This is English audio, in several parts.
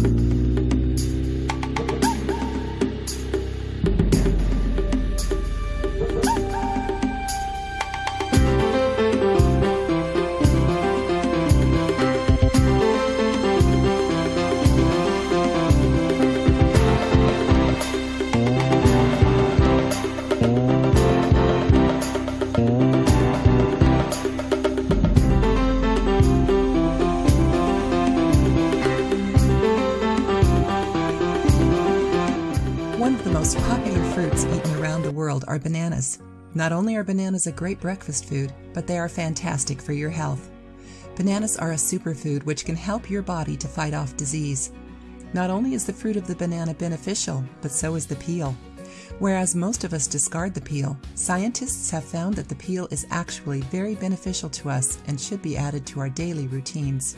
One are bananas. Not only are bananas a great breakfast food, but they are fantastic for your health. Bananas are a superfood which can help your body to fight off disease. Not only is the fruit of the banana beneficial, but so is the peel. Whereas most of us discard the peel, scientists have found that the peel is actually very beneficial to us and should be added to our daily routines.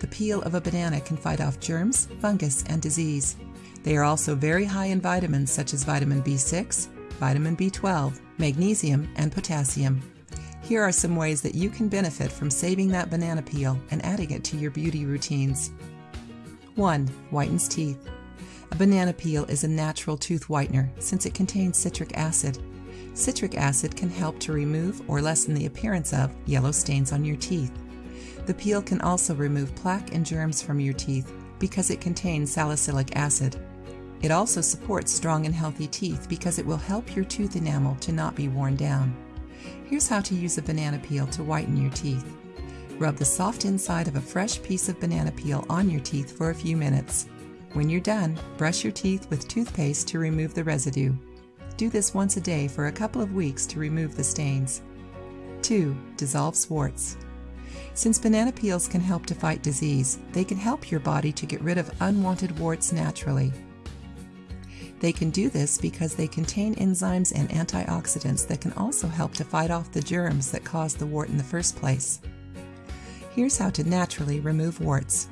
The peel of a banana can fight off germs, fungus, and disease. They are also very high in vitamins such as vitamin B6, vitamin B12, magnesium, and potassium. Here are some ways that you can benefit from saving that banana peel and adding it to your beauty routines. 1. Whitens teeth. A banana peel is a natural tooth whitener since it contains citric acid. Citric acid can help to remove or lessen the appearance of yellow stains on your teeth. The peel can also remove plaque and germs from your teeth because it contains salicylic acid. It also supports strong and healthy teeth because it will help your tooth enamel to not be worn down. Here's how to use a banana peel to whiten your teeth. Rub the soft inside of a fresh piece of banana peel on your teeth for a few minutes. When you're done, brush your teeth with toothpaste to remove the residue. Do this once a day for a couple of weeks to remove the stains. 2. Dissolve warts. Since banana peels can help to fight disease, they can help your body to get rid of unwanted warts naturally. They can do this because they contain enzymes and antioxidants that can also help to fight off the germs that caused the wart in the first place. Here's how to naturally remove warts.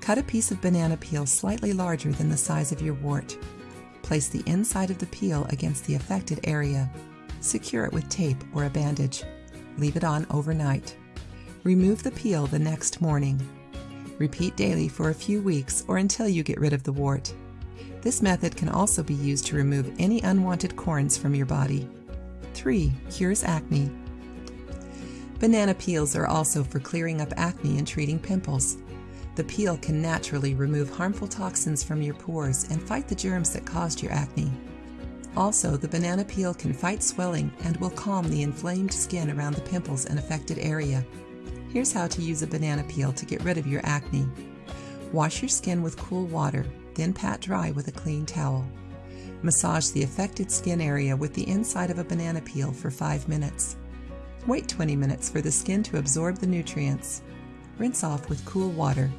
Cut a piece of banana peel slightly larger than the size of your wart. Place the inside of the peel against the affected area. Secure it with tape or a bandage. Leave it on overnight. Remove the peel the next morning. Repeat daily for a few weeks or until you get rid of the wart. This method can also be used to remove any unwanted corns from your body. 3. Cures acne. Banana peels are also for clearing up acne and treating pimples. The peel can naturally remove harmful toxins from your pores and fight the germs that caused your acne. Also, the banana peel can fight swelling and will calm the inflamed skin around the pimples and affected area. Here's how to use a banana peel to get rid of your acne. Wash your skin with cool water, then pat dry with a clean towel. Massage the affected skin area with the inside of a banana peel for 5 minutes. Wait 20 minutes for the skin to absorb the nutrients. Rinse off with cool water.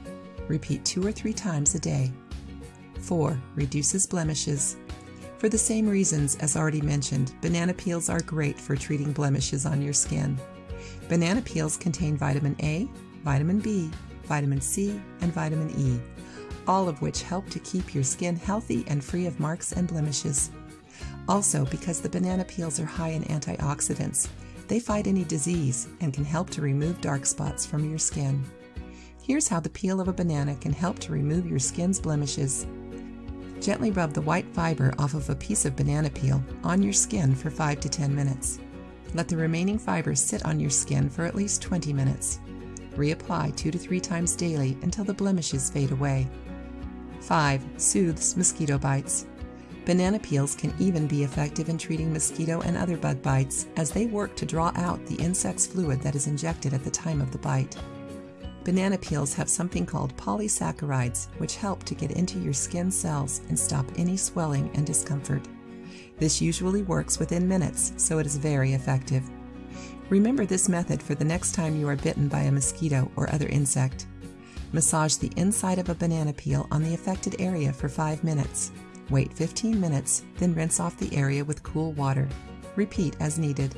Repeat two or three times a day. 4. Reduces blemishes. For the same reasons as already mentioned, banana peels are great for treating blemishes on your skin. Banana peels contain vitamin A, vitamin B, vitamin C, and vitamin E, all of which help to keep your skin healthy and free of marks and blemishes. Also, because the banana peels are high in antioxidants, they fight any disease and can help to remove dark spots from your skin. Here's how the peel of a banana can help to remove your skin's blemishes. Gently rub the white fiber off of a piece of banana peel on your skin for 5 to 10 minutes. Let the remaining fibers sit on your skin for at least 20 minutes. Reapply 2 to 3 times daily until the blemishes fade away. 5. Soothes mosquito bites. Banana peels can even be effective in treating mosquito and other bug bites as they work to draw out the insect's fluid that is injected at the time of the bite. Banana peels have something called polysaccharides, which help to get into your skin cells and stop any swelling and discomfort. This usually works within minutes, so it is very effective. Remember this method for the next time you are bitten by a mosquito or other insect. Massage the inside of a banana peel on the affected area for 5 minutes. Wait 15 minutes, then rinse off the area with cool water. Repeat as needed.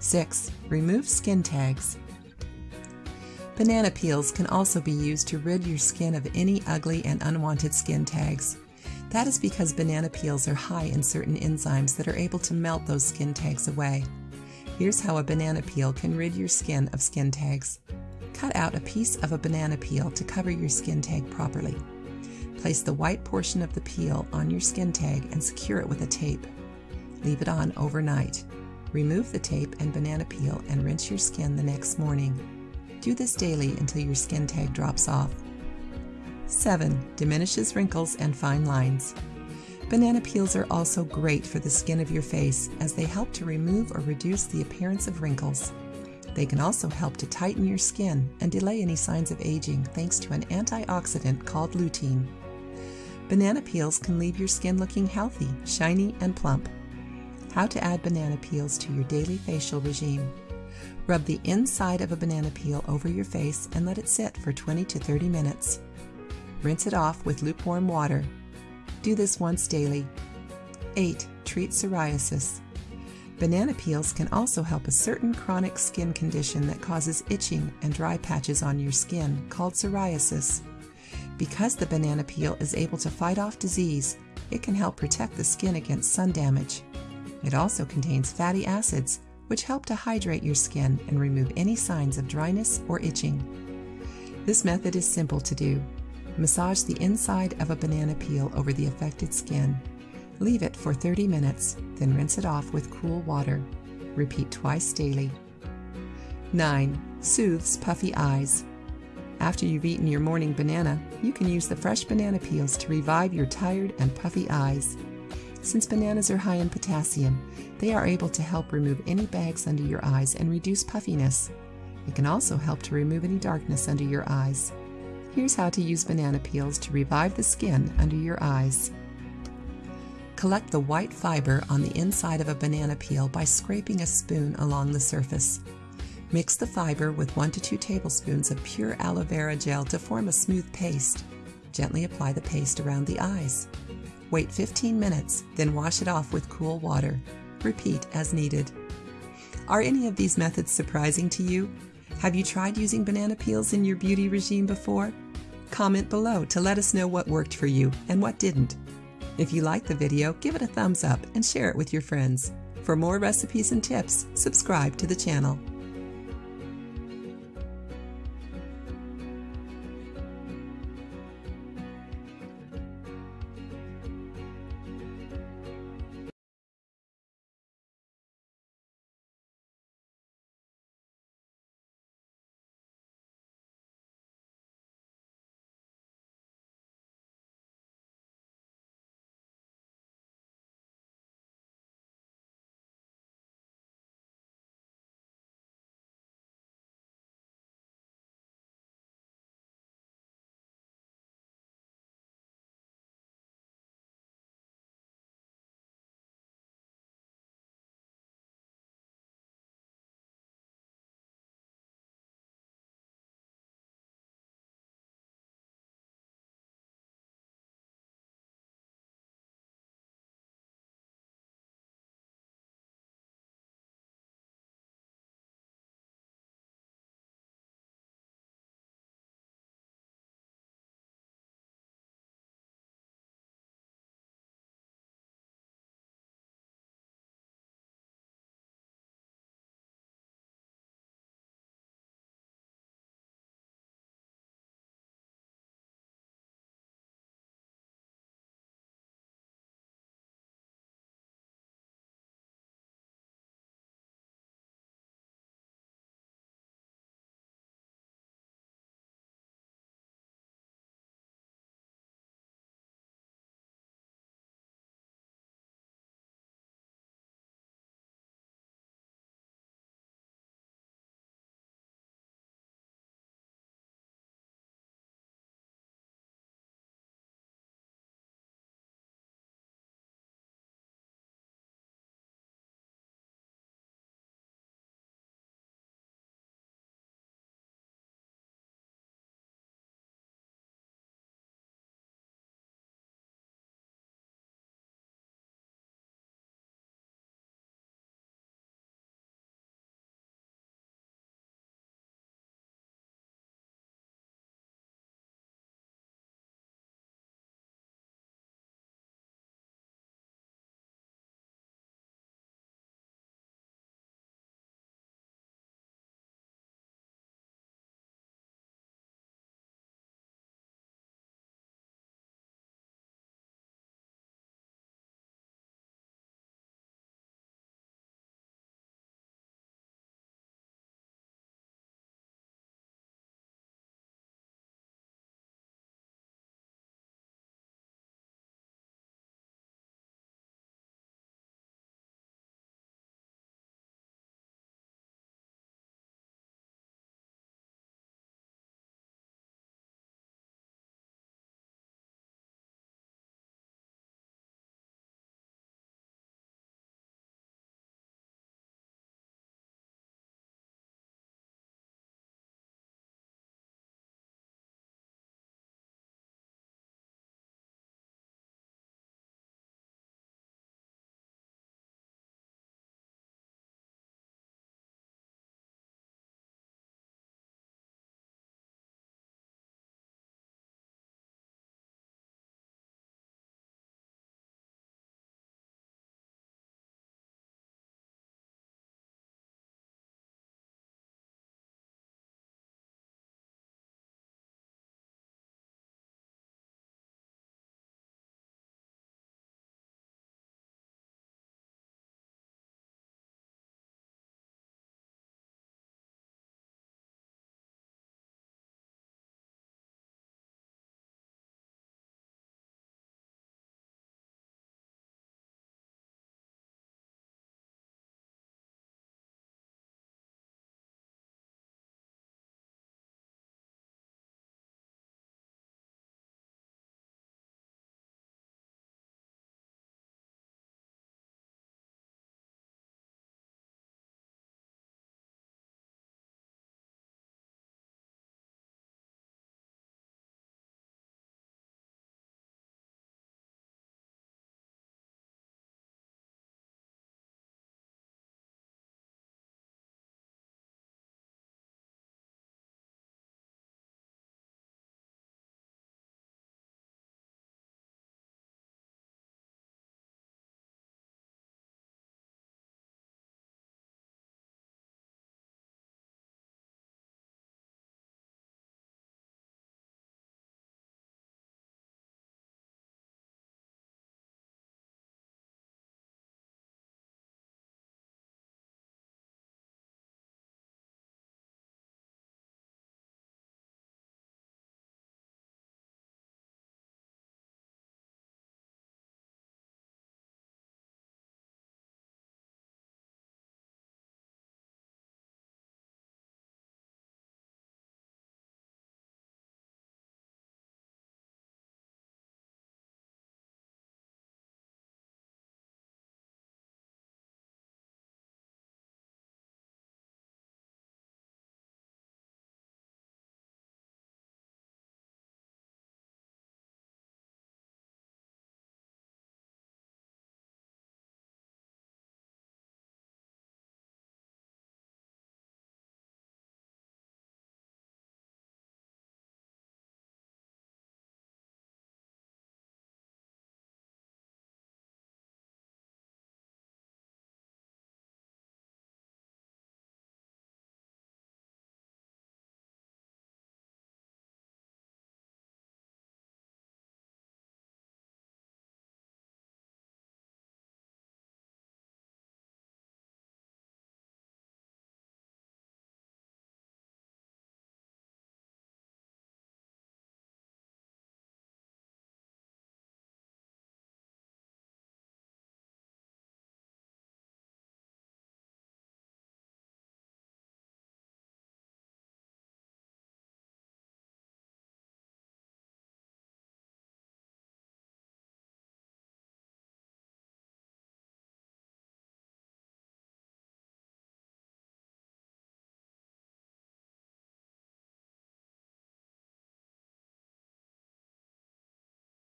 6. Remove skin tags. Banana peels can also be used to rid your skin of any ugly and unwanted skin tags. That is because banana peels are high in certain enzymes that are able to melt those skin tags away. Here's how a banana peel can rid your skin of skin tags. Cut out a piece of a banana peel to cover your skin tag properly. Place the white portion of the peel on your skin tag and secure it with a tape. Leave it on overnight. Remove the tape and banana peel and rinse your skin the next morning. Do this daily until your skin tag drops off. 7. Diminishes wrinkles and fine lines. Banana peels are also great for the skin of your face as they help to remove or reduce the appearance of wrinkles. They can also help to tighten your skin and delay any signs of aging thanks to an antioxidant called lutein. Banana peels can leave your skin looking healthy, shiny, and plump. How to add banana peels to your daily facial regime. Rub the inside of a banana peel over your face and let it sit for 20 to 30 minutes. Rinse it off with lukewarm water. Do this once daily. 8. Treat psoriasis. Banana peels can also help a certain chronic skin condition that causes itching and dry patches on your skin called psoriasis. Because the banana peel is able to fight off disease, it can help protect the skin against sun damage. It also contains fatty acids, which help to hydrate your skin and remove any signs of dryness or itching. This method is simple to do. Massage the inside of a banana peel over the affected skin Leave it for 30 minutes, then rinse it off with cool water. Repeat twice daily. 9. Soothes puffy eyes. After you've eaten your morning banana, you can use the fresh banana peels to revive your tired and puffy eyes. Since bananas are high in potassium, they are able to help remove any bags under your eyes and reduce puffiness. It can also help to remove any darkness under your eyes. Here's how to use banana peels to revive the skin under your eyes. Collect the white fiber on the inside of a banana peel by scraping a spoon along the surface. Mix the fiber with 1 to 2 tablespoons of pure aloe vera gel to form a smooth paste. Gently apply the paste around the eyes. Wait 15 minutes, then wash it off with cool water. Repeat as needed. Are any of these methods surprising to you? Have you tried using banana peels in your beauty regime before? Comment below to let us know what worked for you and what didn't. If you like the video, give it a thumbs up and share it with your friends. For more recipes and tips, subscribe to the channel.